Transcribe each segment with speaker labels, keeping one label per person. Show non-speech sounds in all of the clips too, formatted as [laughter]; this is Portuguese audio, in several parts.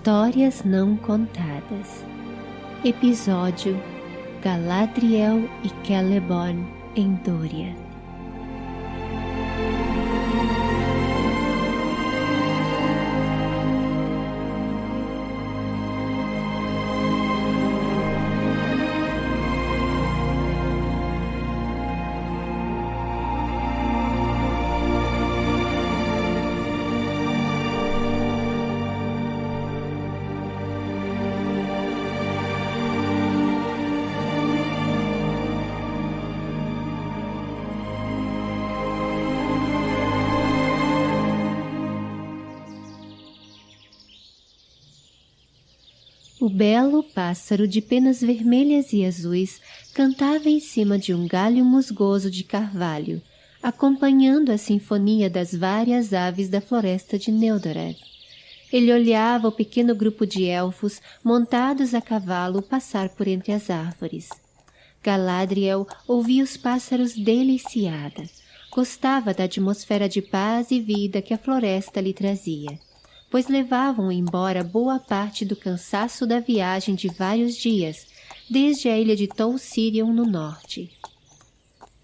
Speaker 1: Histórias Não Contadas. Episódio Galadriel e Celeborn em Dória O belo pássaro de penas vermelhas e azuis cantava em cima de um galho musgoso de carvalho, acompanhando a sinfonia das várias aves da floresta de Neldoreth. Ele olhava o pequeno grupo de elfos montados a cavalo passar por entre as árvores. Galadriel ouvia os pássaros deliciada. Gostava da atmosfera de paz e vida que a floresta lhe trazia pois levavam embora boa parte do cansaço da viagem de vários dias, desde a ilha de Tol Sirion no norte.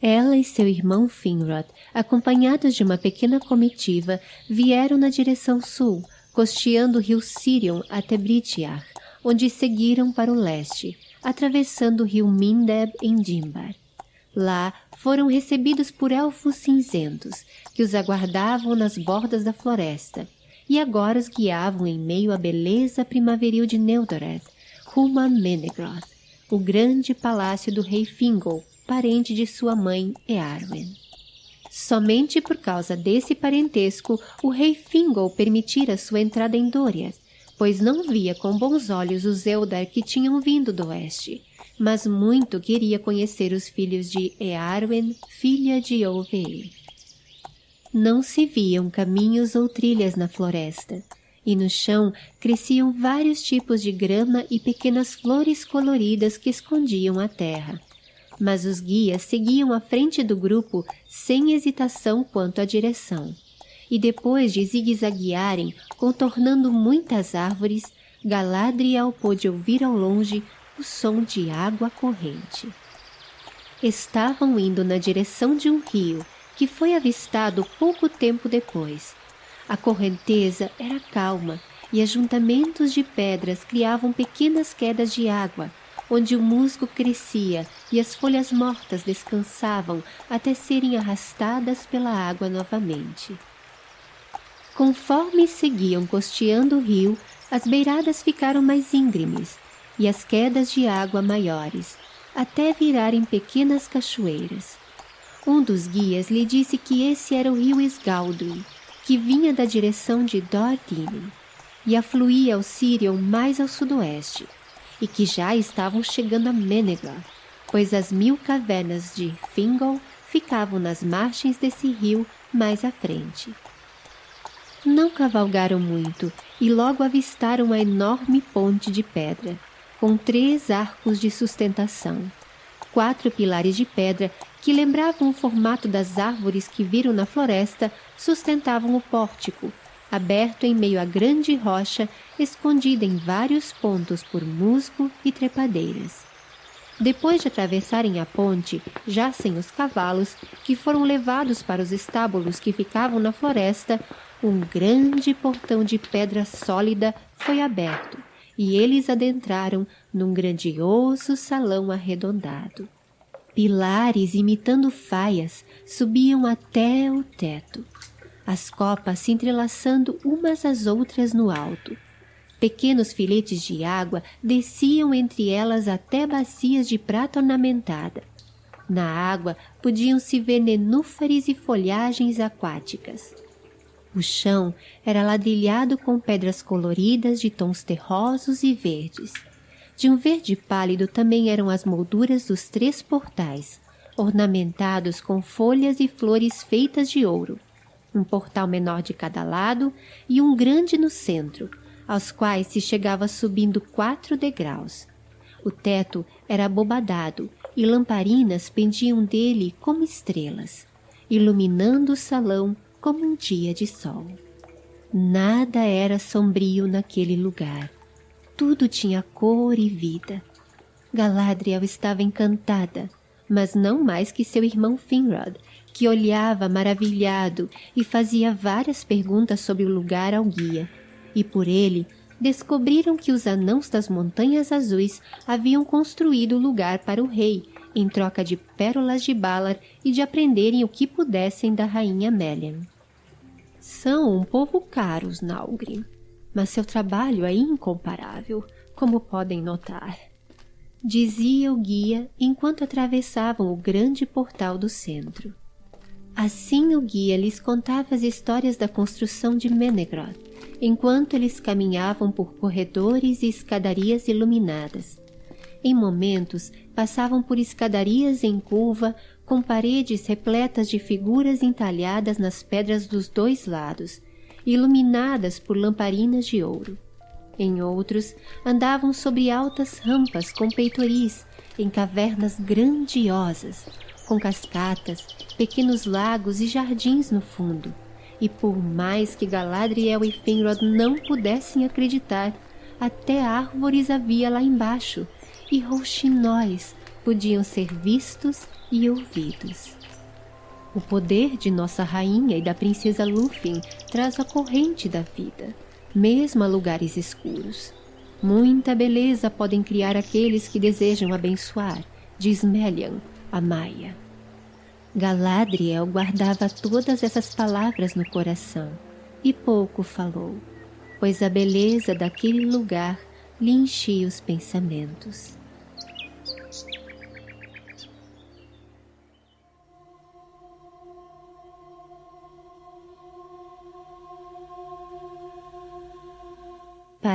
Speaker 1: Ela e seu irmão Finrod, acompanhados de uma pequena comitiva, vieram na direção sul, costeando o rio Sirion até Britiar, onde seguiram para o leste, atravessando o rio Mindeb em Dimbar. Lá foram recebidos por elfos cinzentos, que os aguardavam nas bordas da floresta, e agora os guiavam em meio à beleza primaveril de Neudoreth, rumo a Menegroth, o grande palácio do rei Fingol, parente de sua mãe Earwen. Somente por causa desse parentesco, o rei Fingol permitira sua entrada em Doriath, pois não via com bons olhos os Eldar que tinham vindo do oeste, mas muito queria conhecer os filhos de Earwen, filha de Ovei. Não se viam caminhos ou trilhas na floresta, e no chão cresciam vários tipos de grama e pequenas flores coloridas que escondiam a terra. Mas os guias seguiam à frente do grupo sem hesitação quanto à direção. E depois de zigue-zaguearem, contornando muitas árvores, Galadriel pôde ouvir ao longe o som de água corrente. Estavam indo na direção de um rio que foi avistado pouco tempo depois. A correnteza era calma e ajuntamentos de pedras criavam pequenas quedas de água, onde o musgo crescia e as folhas mortas descansavam até serem arrastadas pela água novamente. Conforme seguiam costeando o rio, as beiradas ficaram mais íngremes e as quedas de água maiores, até virarem pequenas cachoeiras. Um dos guias lhe disse que esse era o rio Sgaldwin, que vinha da direção de Dordinin e afluía ao Sirion mais ao sudoeste, e que já estavam chegando a Menegor, pois as mil cavernas de Fingol ficavam nas margens desse rio mais à frente. Não cavalgaram muito e logo avistaram a enorme ponte de pedra, com três arcos de sustentação, quatro pilares de pedra que lembravam o formato das árvores que viram na floresta, sustentavam o pórtico, aberto em meio a grande rocha, escondida em vários pontos por musgo e trepadeiras. Depois de atravessarem a ponte, já sem os cavalos, que foram levados para os estábulos que ficavam na floresta, um grande portão de pedra sólida foi aberto, e eles adentraram num grandioso salão arredondado. Pilares imitando faias subiam até o teto, as copas se entrelaçando umas às outras no alto. Pequenos filetes de água desciam entre elas até bacias de prata ornamentada. Na água podiam-se ver nenúfares e folhagens aquáticas. O chão era ladrilhado com pedras coloridas de tons terrosos e verdes. De um verde pálido também eram as molduras dos três portais, ornamentados com folhas e flores feitas de ouro, um portal menor de cada lado e um grande no centro, aos quais se chegava subindo quatro degraus. O teto era abobadado e lamparinas pendiam dele como estrelas, iluminando o salão como um dia de sol. Nada era sombrio naquele lugar. Tudo tinha cor e vida. Galadriel estava encantada, mas não mais que seu irmão Finrod, que olhava maravilhado e fazia várias perguntas sobre o lugar ao guia. E por ele, descobriram que os anãos das Montanhas Azuis haviam construído o lugar para o rei, em troca de pérolas de Balar e de aprenderem o que pudessem da rainha Melian. São um povo caros, Nalgrim, mas seu trabalho é incomparável, como podem notar. Dizia o guia enquanto atravessavam o grande portal do centro. Assim o guia lhes contava as histórias da construção de Menegroth, enquanto eles caminhavam por corredores e escadarias iluminadas. Em momentos, passavam por escadarias em curva, com paredes repletas de figuras entalhadas nas pedras dos dois lados, iluminadas por lamparinas de ouro. Em outros, andavam sobre altas rampas com peitoris, em cavernas grandiosas, com cascatas, pequenos lagos e jardins no fundo, e por mais que Galadriel e Finrod não pudessem acreditar, até árvores havia lá embaixo, e rouxinóis podiam ser vistos e ouvidos. O poder de nossa rainha e da princesa Lúthien traz a corrente da vida, mesmo a lugares escuros. Muita beleza podem criar aqueles que desejam abençoar, diz Melian, a Maia. Galadriel guardava todas essas palavras no coração e pouco falou, pois a beleza daquele lugar lhe enchia os pensamentos.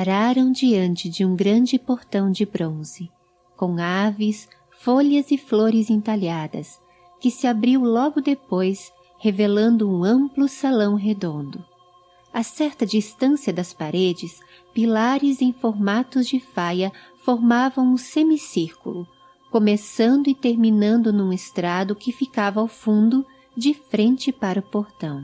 Speaker 1: Pararam diante de um grande portão de bronze, com aves, folhas e flores entalhadas, que se abriu logo depois, revelando um amplo salão redondo. A certa distância das paredes, pilares em formatos de faia formavam um semicírculo, começando e terminando num estrado que ficava ao fundo, de frente para o portão.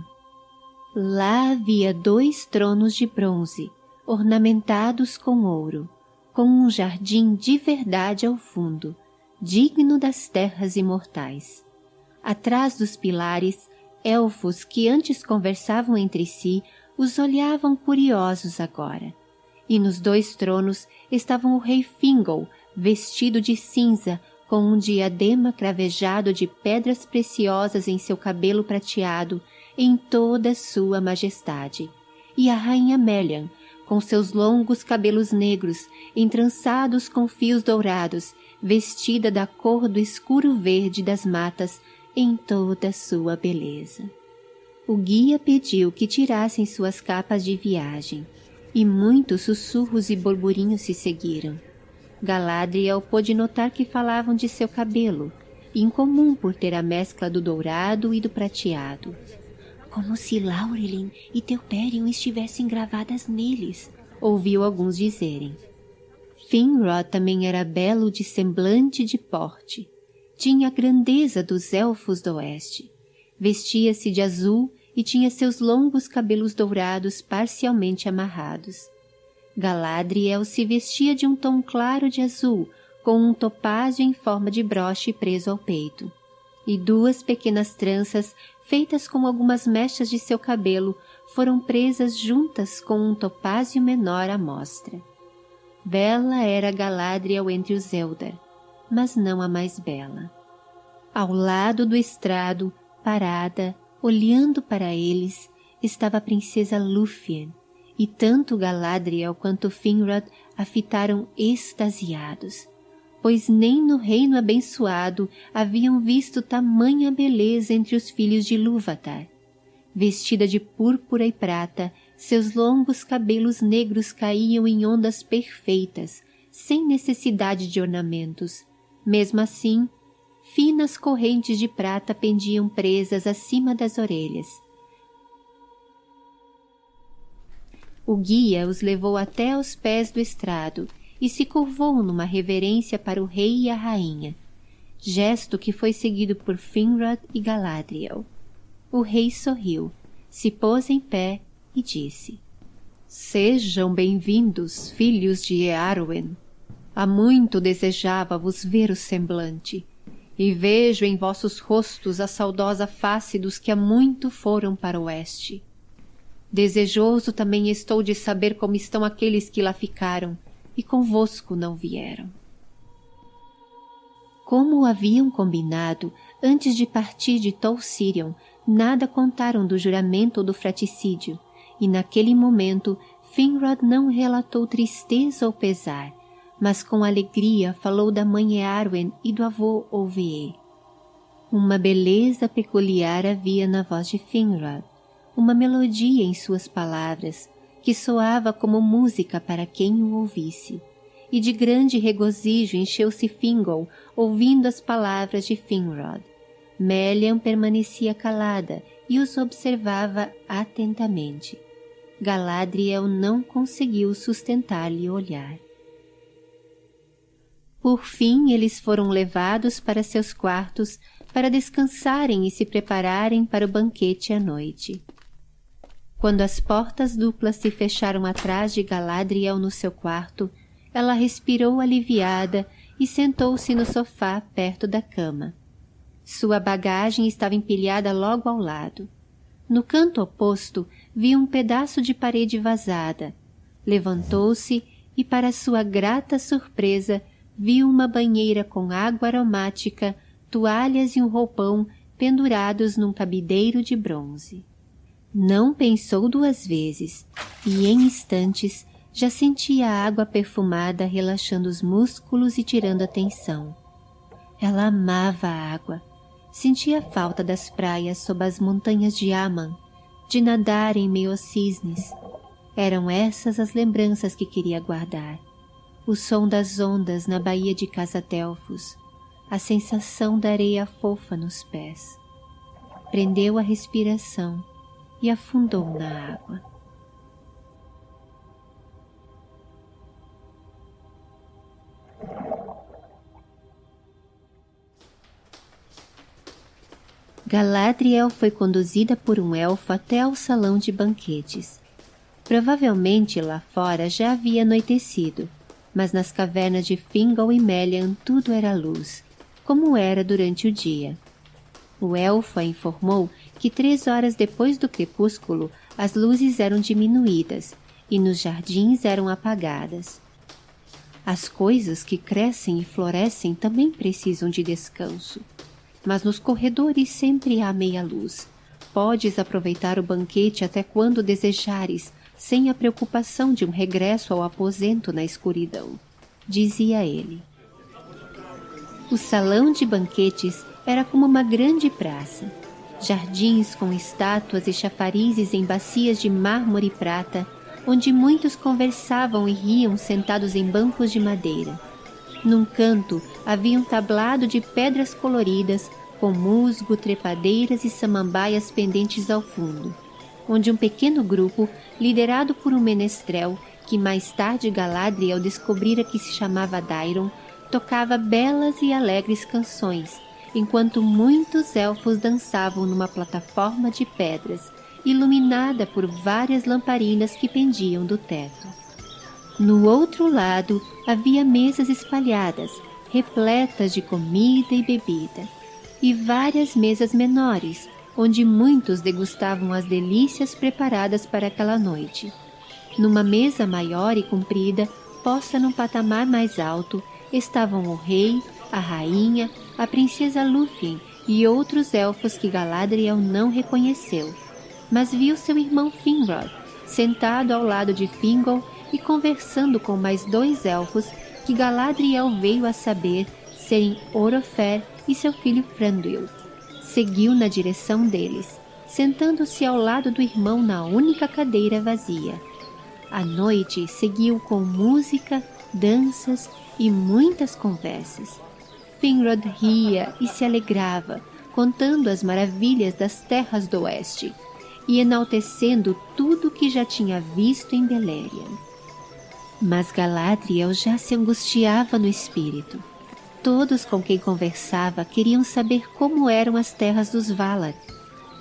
Speaker 1: Lá havia dois tronos de bronze, ornamentados com ouro, com um jardim de verdade ao fundo, digno das terras imortais. Atrás dos pilares, elfos que antes conversavam entre si os olhavam curiosos agora. E nos dois tronos estavam o rei Fingol, vestido de cinza, com um diadema cravejado de pedras preciosas em seu cabelo prateado, em toda sua majestade, e a rainha Melian, com seus longos cabelos negros, entrançados com fios dourados, vestida da cor do escuro verde das matas, em toda sua beleza. O guia pediu que tirassem suas capas de viagem, e muitos sussurros e burburinhos se seguiram. Galadriel pôde notar que falavam de seu cabelo, incomum por ter a mescla do dourado e do prateado. Como se Laurelin e Teuperion estivessem gravadas neles, ouviu alguns dizerem. Finrod também era belo de semblante de porte, tinha a grandeza dos elfos do oeste. Vestia-se de azul e tinha seus longos cabelos dourados parcialmente amarrados. Galadriel se vestia de um tom claro de azul, com um topázio em forma de broche preso ao peito, e duas pequenas tranças, feitas com algumas mechas de seu cabelo, foram presas juntas com um topázio menor à mostra. Bela era Galadriel entre os Eldar, mas não a mais bela. Ao lado do estrado, parada, olhando para eles, estava a princesa Lúthien, e tanto Galadriel quanto Finrod a fitaram extasiados, pois nem no reino abençoado haviam visto tamanha beleza entre os filhos de Lúvatar. Vestida de púrpura e prata, seus longos cabelos negros caíam em ondas perfeitas, sem necessidade de ornamentos, mesmo assim, finas correntes de prata pendiam presas acima das orelhas. O guia os levou até aos pés do estrado e se curvou numa reverência para o rei e a rainha, gesto que foi seguido por Finrod e Galadriel. O rei sorriu, se pôs em pé e disse Sejam bem-vindos, filhos de Earwen. Há muito desejava vos ver o semblante, e vejo em vossos rostos a saudosa face dos que há muito foram para o oeste. Desejoso também estou de saber como estão aqueles que lá ficaram e convosco não vieram. Como haviam combinado, antes de partir de Tol Sirion, nada contaram do juramento ou do fraticídio, e naquele momento Finrod não relatou tristeza ou pesar, mas com alegria falou da mãe Earwen e do avô Ovie. Uma beleza peculiar havia na voz de Finrod, uma melodia em suas palavras, que soava como música para quem o ouvisse. E de grande regozijo encheu-se Fingol, ouvindo as palavras de Finrod. Melian permanecia calada e os observava atentamente. Galadriel não conseguiu sustentar-lhe o olhar. Por fim, eles foram levados para seus quartos para descansarem e se prepararem para o banquete à noite. Quando as portas duplas se fecharam atrás de Galadriel no seu quarto, ela respirou aliviada e sentou-se no sofá perto da cama. Sua bagagem estava empilhada logo ao lado. No canto oposto, viu um pedaço de parede vazada. Levantou-se e, para sua grata surpresa, viu uma banheira com água aromática, toalhas e um roupão pendurados num cabideiro de bronze. Não pensou duas vezes, e em instantes já sentia a água perfumada relaxando os músculos e tirando a tensão. Ela amava a água, sentia falta das praias sob as montanhas de Aman, de nadar em meio aos cisnes. Eram essas as lembranças que queria guardar. O som das ondas na baía de Casatelfos, a sensação da areia fofa nos pés. Prendeu a respiração e afundou na água. Galadriel foi conduzida por um elfo até ao salão de banquetes. Provavelmente lá fora já havia anoitecido, mas nas cavernas de Fingal e Melian tudo era luz, como era durante o dia. O elfo a informou que três horas depois do crepúsculo as luzes eram diminuídas e nos jardins eram apagadas. As coisas que crescem e florescem também precisam de descanso, mas nos corredores sempre há meia luz. Podes aproveitar o banquete até quando desejares, sem a preocupação de um regresso ao aposento na escuridão, dizia ele. O salão de banquetes era como uma grande praça. Jardins com estátuas e chafarizes em bacias de mármore e prata, onde muitos conversavam e riam sentados em bancos de madeira. Num canto havia um tablado de pedras coloridas, com musgo, trepadeiras e samambaias pendentes ao fundo, onde um pequeno grupo, liderado por um menestrel, que mais tarde Galadriel descobrira que se chamava Dairon, tocava belas e alegres canções, enquanto muitos elfos dançavam numa plataforma de pedras, iluminada por várias lamparinas que pendiam do teto. No outro lado havia mesas espalhadas, repletas de comida e bebida, e várias mesas menores, onde muitos degustavam as delícias preparadas para aquela noite. Numa mesa maior e comprida, posta num patamar mais alto, estavam o rei, a rainha, a princesa Lúthien e outros elfos que Galadriel não reconheceu, mas viu seu irmão Finrod sentado ao lado de Fingol e conversando com mais dois elfos que Galadriel veio a saber serem Orofer e seu filho Franduil. Seguiu na direção deles, sentando-se ao lado do irmão na única cadeira vazia. A noite seguiu com música, danças e muitas conversas. Finrod ria e se alegrava, contando as maravilhas das terras do oeste e enaltecendo tudo que já tinha visto em Beleriand. Mas Galadriel já se angustiava no espírito. Todos com quem conversava queriam saber como eram as terras dos Valar,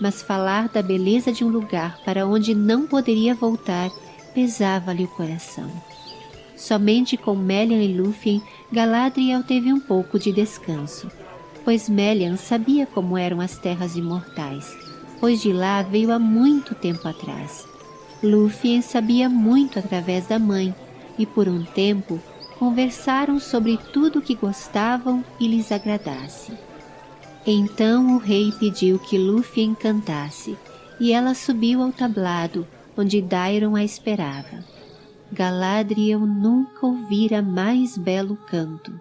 Speaker 1: mas falar da beleza de um lugar para onde não poderia voltar pesava-lhe o coração. Somente com Melian e Lúthien, Galadriel teve um pouco de descanso, pois Melian sabia como eram as terras imortais, pois de lá veio há muito tempo atrás. Lúthien sabia muito através da mãe, e por um tempo conversaram sobre tudo que gostavam e lhes agradasse. Então o rei pediu que Lúthien cantasse, e ela subiu ao tablado, onde Dairon a esperava. Galadriel nunca ouvira mais belo canto,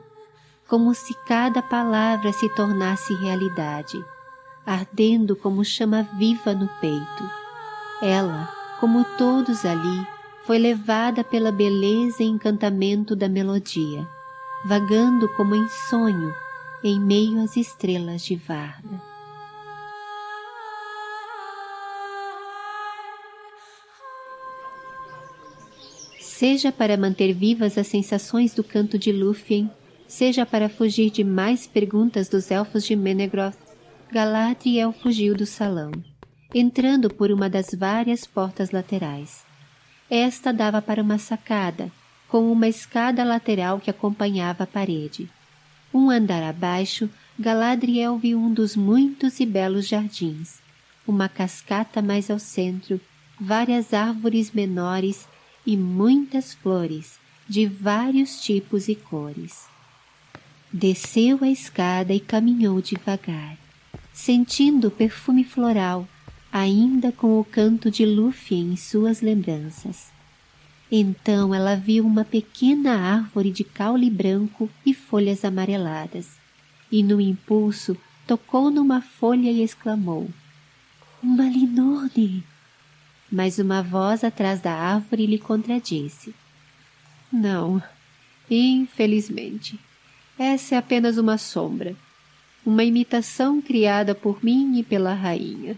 Speaker 1: como se cada palavra se tornasse realidade, ardendo como chama viva no peito. Ela, como todos ali, foi levada pela beleza e encantamento da melodia, vagando como em sonho em meio às estrelas de Varda. Seja para manter vivas as sensações do canto de Lúthien, seja para fugir de mais perguntas dos elfos de Menegroth, Galadriel fugiu do salão, entrando por uma das várias portas laterais. Esta dava para uma sacada, com uma escada lateral que acompanhava a parede. Um andar abaixo, Galadriel viu um dos muitos e belos jardins, uma cascata mais ao centro, várias árvores menores e muitas flores, de vários tipos e cores. Desceu a escada e caminhou devagar, sentindo o perfume floral ainda com o canto de Lúthien em suas lembranças. Então ela viu uma pequena árvore de caule branco e folhas amareladas, e no impulso tocou numa folha e exclamou, Uma linone! Mas uma voz atrás da árvore lhe contradisse. Não, infelizmente, essa é apenas uma sombra, uma imitação criada por mim e pela rainha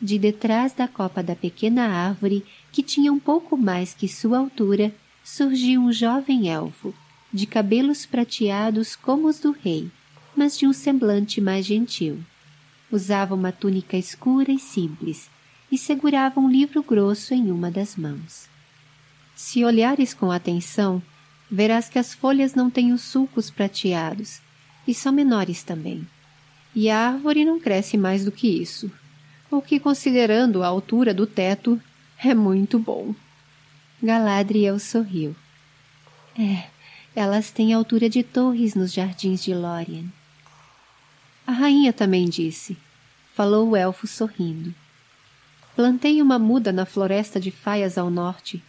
Speaker 1: de detrás da copa da pequena árvore, que tinha um pouco mais que sua altura, surgiu um jovem elfo, de cabelos prateados como os do rei, mas de um semblante mais gentil. Usava uma túnica escura e simples, e segurava um livro grosso em uma das mãos. Se olhares com atenção, verás que as folhas não têm os sulcos prateados, e são menores também. E a árvore não cresce mais do que isso o que, considerando a altura do teto, é muito bom. Galadriel sorriu. É, elas têm altura de torres nos jardins de Lórien. A rainha também disse, falou o elfo sorrindo. Plantei uma muda na floresta de faias ao norte,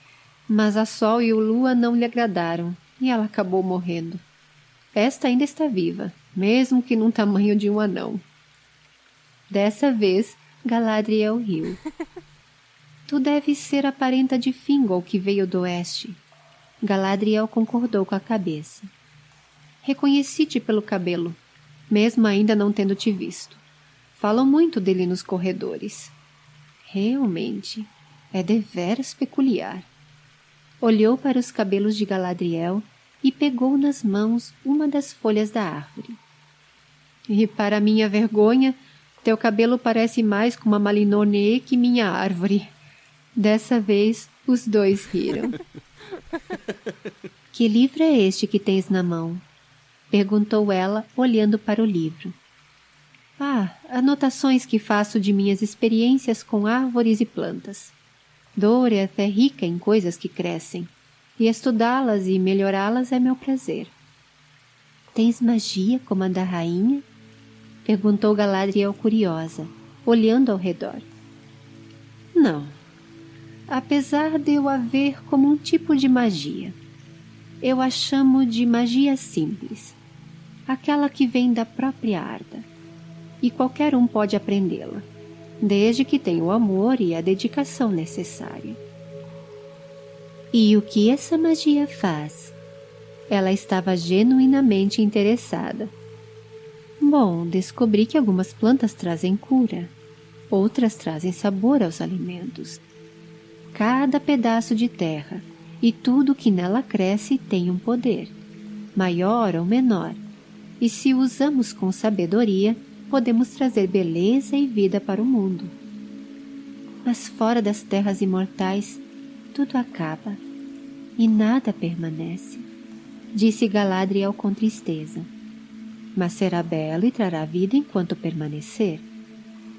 Speaker 1: mas a sol e o lua não lhe agradaram e ela acabou morrendo. Esta ainda está viva, mesmo que num tamanho de um anão. Dessa vez, Galadriel riu. [laughs] Tu deves ser a parenta de Fingol que veio do oeste. Galadriel concordou com a cabeça. Reconheci-te pelo cabelo, mesmo ainda não tendo te visto. Falam muito dele nos corredores. Realmente, é deveras peculiar. Olhou para os cabelos de Galadriel e pegou nas mãos uma das folhas da árvore. E, para minha vergonha, teu cabelo parece mais com uma malinone que minha árvore. Dessa vez, os dois riram. [laughs] que livro é este que tens na mão? Perguntou ela, olhando para o livro. Ah, anotações que faço de minhas experiências com árvores e plantas. Doriath é rica em coisas que crescem, e estudá-las e melhorá-las é meu prazer. Tens magia como a da rainha? Perguntou Galadriel curiosa, olhando ao redor. Não. Apesar de eu a ver como um tipo de magia. Eu a chamo de magia simples. Aquela que vem da própria Arda. E qualquer um pode aprendê-la, desde que tenha o amor e a dedicação necessária. E o que essa magia faz? Ela estava genuinamente interessada Bom, descobri que algumas plantas trazem cura, outras trazem sabor aos alimentos. Cada pedaço de terra e tudo que nela cresce tem um poder, maior ou menor, e se usamos com sabedoria, podemos trazer beleza e vida para o mundo. Mas fora das terras imortais, tudo acaba e nada permanece, disse Galadriel com tristeza. Mas será belo e trará vida enquanto permanecer,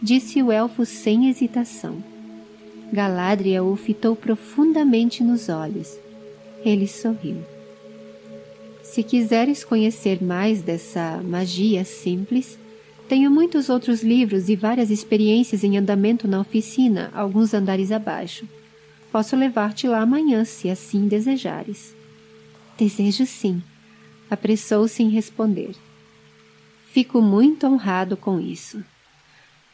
Speaker 1: disse o elfo sem hesitação. Galadriel o fitou profundamente nos olhos. Ele sorriu. Se quiseres conhecer mais dessa magia simples, tenho muitos outros livros e várias experiências em andamento na oficina, alguns andares abaixo. Posso levar-te lá amanhã, se assim desejares. Desejo sim, apressou-se em responder. Fico muito honrado com isso.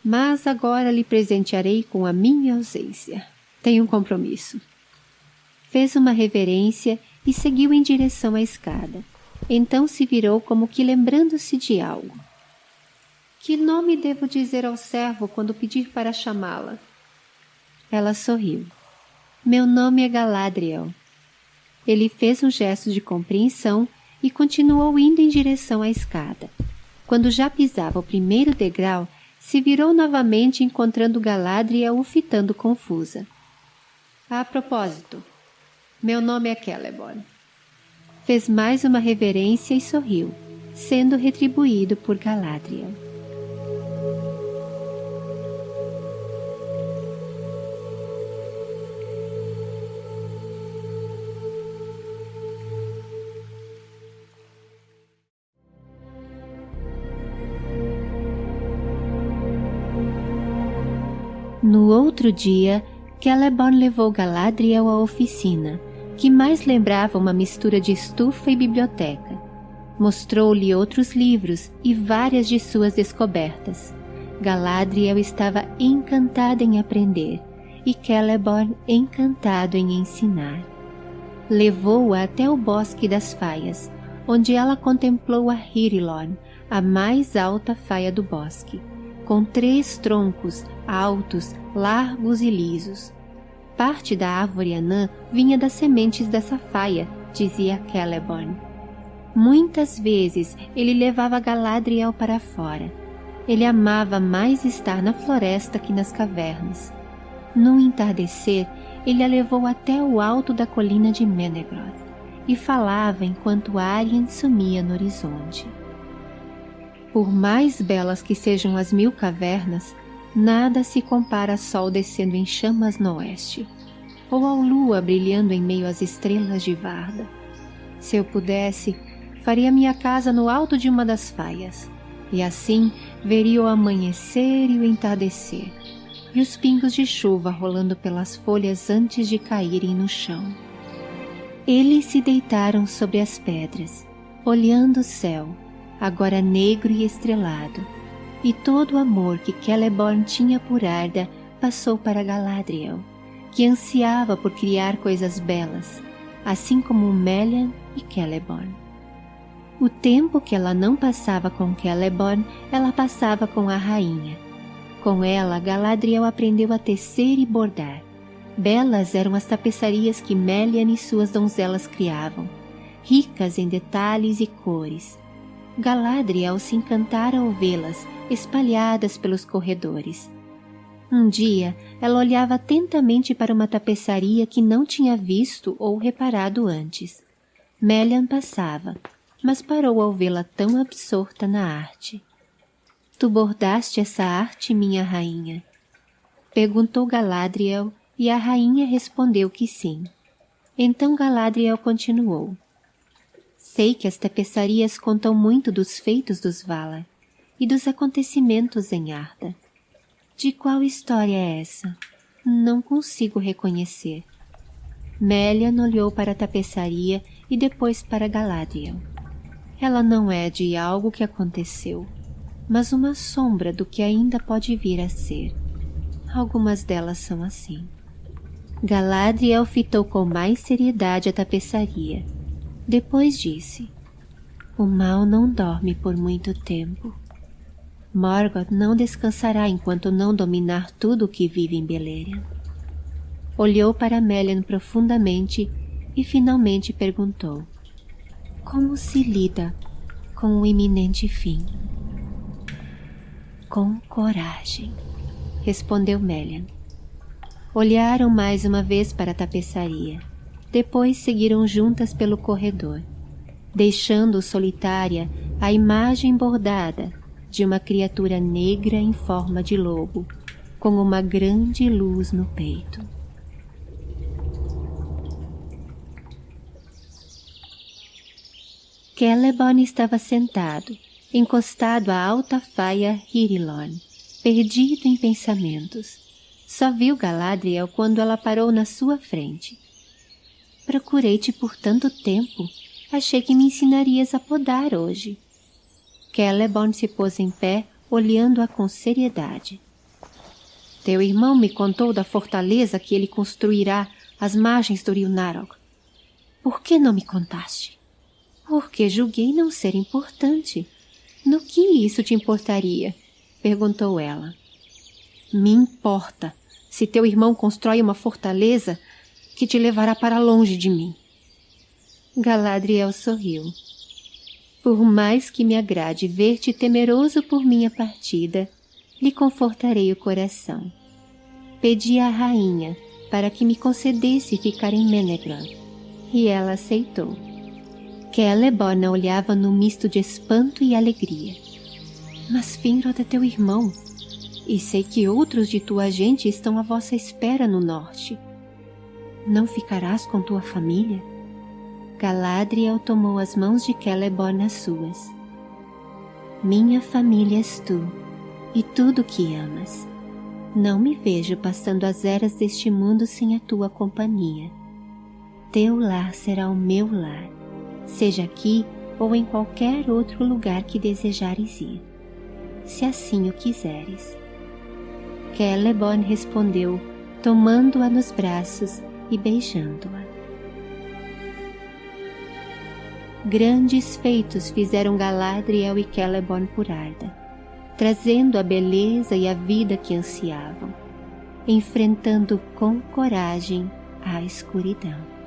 Speaker 1: Mas agora lhe presentearei com a minha ausência. Tenho um compromisso. Fez uma reverência e seguiu em direção à escada. Então se virou como que lembrando-se de algo. Que nome devo dizer ao servo quando pedir para chamá-la? Ela sorriu. Meu nome é Galadriel. Ele fez um gesto de compreensão e continuou indo em direção à escada. Quando já pisava o primeiro degrau, se virou novamente encontrando Galadriel o fitando confusa. A propósito, meu nome é Celeborn. Fez mais uma reverência e sorriu, sendo retribuído por Galadriel. Outro dia, Celeborn levou Galadriel à oficina, que mais lembrava uma mistura de estufa e biblioteca. Mostrou-lhe outros livros e várias de suas descobertas. Galadriel estava encantada em aprender e Celeborn encantado em ensinar. Levou-a até o Bosque das Faias, onde ela contemplou a Hirilorn, a mais alta faia do bosque com três troncos altos, largos e lisos. Parte da árvore anã vinha das sementes dessa faia, dizia Celeborn. Muitas vezes ele levava Galadriel para fora. Ele amava mais estar na floresta que nas cavernas. No entardecer, ele a levou até o alto da colina de Menegroth e falava enquanto Arien sumia no horizonte. Por mais belas que sejam as mil cavernas, nada se compara a sol descendo em chamas no oeste, ou ao lua brilhando em meio às estrelas de Varda. Se eu pudesse, faria minha casa no alto de uma das faias, e assim veria o amanhecer e o entardecer, e os pingos de chuva rolando pelas folhas antes de caírem no chão. Eles se deitaram sobre as pedras, olhando o céu, agora negro e estrelado, e todo o amor que Celeborn tinha por Arda passou para Galadriel, que ansiava por criar coisas belas, assim como Melian e Celeborn. O tempo que ela não passava com Celeborn, ela passava com a rainha. Com ela, Galadriel aprendeu a tecer e bordar. Belas eram as tapeçarias que Melian e suas donzelas criavam, ricas em detalhes e cores, Galadriel se encantara ao vê-las espalhadas pelos corredores. Um dia, ela olhava atentamente para uma tapeçaria que não tinha visto ou reparado antes. Melian passava, mas parou ao vê-la tão absorta na arte. Tu bordaste essa arte, minha rainha? Perguntou Galadriel e a rainha respondeu que sim. Então Galadriel continuou. Sei que as tapeçarias contam muito dos feitos dos Valar e dos acontecimentos em Arda. De qual história é essa? Não consigo reconhecer. Melian olhou para a tapeçaria e depois para Galadriel. Ela não é de algo que aconteceu, mas uma sombra do que ainda pode vir a ser. Algumas delas são assim. Galadriel fitou com mais seriedade a tapeçaria depois disse, o mal não dorme por muito tempo. Morgoth não descansará enquanto não dominar tudo o que vive em Beleriand. Olhou para Melian profundamente e finalmente perguntou, como se lida com o iminente fim? Com coragem, respondeu Melian. Olharam mais uma vez para a tapeçaria. Depois seguiram juntas pelo corredor, deixando solitária a imagem bordada de uma criatura negra em forma de lobo, com uma grande luz no peito. Celeborn estava sentado, encostado à alta faia Hirilon, perdido em pensamentos. Só viu Galadriel quando ela parou na sua frente. Procurei-te por tanto tempo. Achei que me ensinarias a podar hoje. Celeborn se pôs em pé, olhando-a com seriedade. Teu irmão me contou da fortaleza que ele construirá às margens do rio Narog. Por que não me contaste? Porque julguei não ser importante. No que isso te importaria? Perguntou ela. Me importa se teu irmão constrói uma fortaleza que te levará para longe de mim. Galadriel sorriu. Por mais que me agrade ver-te temeroso por minha partida, lhe confortarei o coração. Pedi à rainha para que me concedesse ficar em Menegran, e ela aceitou. Celeborn olhava num misto de espanto e alegria. Mas Finrod é teu irmão, e sei que outros de tua gente estão à vossa espera no norte. Não ficarás com tua família? Galadriel tomou as mãos de Celeborn nas suas. Minha família és tu, e tudo que amas. Não me vejo passando as eras deste mundo sem a tua companhia. Teu lar será o meu lar, seja aqui ou em qualquer outro lugar que desejares ir, se assim o quiseres. Celeborn respondeu, tomando-a nos braços e beijando-a. Grandes feitos fizeram Galadriel e Celeborn por Arda, trazendo a beleza e a vida que ansiavam, enfrentando com coragem a escuridão.